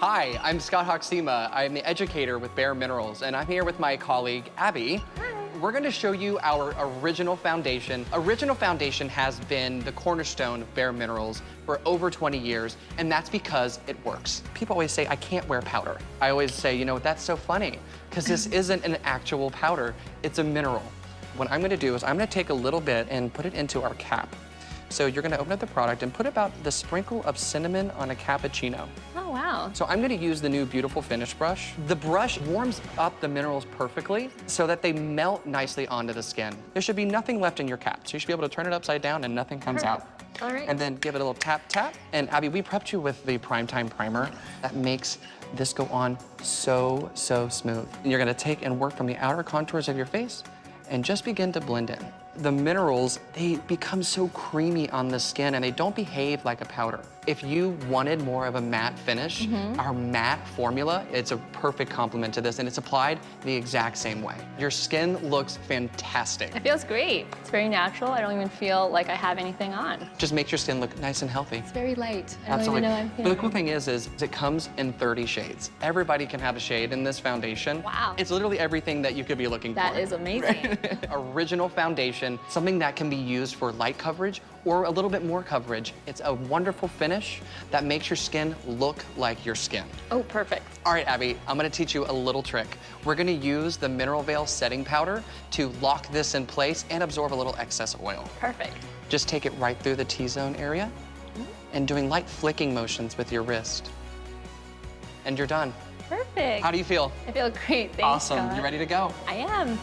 Hi, I'm Scott Hoxima. I'm the educator with Bare Minerals, and I'm here with my colleague, Abby. We're gonna show you our original foundation. Original foundation has been the cornerstone of Bare Minerals for over 20 years, and that's because it works. People always say, I can't wear powder. I always say, you know, what, that's so funny, because this isn't an actual powder, it's a mineral. What I'm gonna do is I'm gonna take a little bit and put it into our cap. So you're gonna open up the product and put about the sprinkle of cinnamon on a cappuccino. Oh, wow. So I'm gonna use the new Beautiful Finish brush. The brush warms up the minerals perfectly so that they melt nicely onto the skin. There should be nothing left in your cap, so you should be able to turn it upside down and nothing comes out. All right. And then give it a little tap, tap. And Abby, we prepped you with the Primetime Primer that makes this go on so, so smooth. And you're gonna take and work from the outer contours of your face and just begin to blend in. The minerals, they become so creamy on the skin and they don't behave like a powder. If you wanted more of a matte finish, Mm-hmm. our matte formula, it's a perfect complement to this and it's applied the exact same way. Your skin looks fantastic. It feels great. It's very natural. I don't even feel like I have anything on. Just makes your skin look nice and healthy. It's very light. I Absolutely. don't even know I'm But the cool thing is, is it comes in 30 shades. Everybody can have a shade in this foundation. Wow. It's literally everything that you could be looking That for. is amazing. Original foundation, something that can be used for light coverage or a little bit more coverage. It's a wonderful finish that makes your skin look like your skin. Oh, perfect. All right, Abby, I'm gonna teach you a little trick. We're gonna use the Mineral Veil setting powder to lock this in place and absorb a little excess oil. Perfect. Just take it right through the T-zone area and doing light flicking motions with your wrist. And you're done. Perfect. How do you feel? I feel great. Thanks, awesome. Scott. You ready to go? I am.